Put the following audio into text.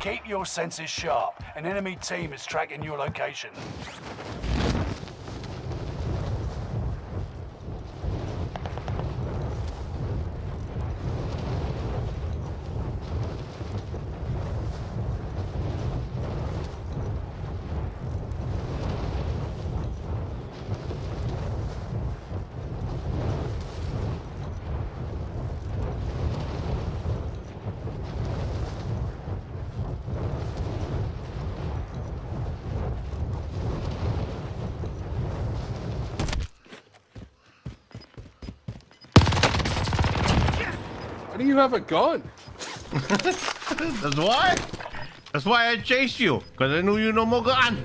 Keep your senses sharp. An enemy team is tracking your location. Why do you have a gun? That's why. That's why I chased you, because I knew you no more gun.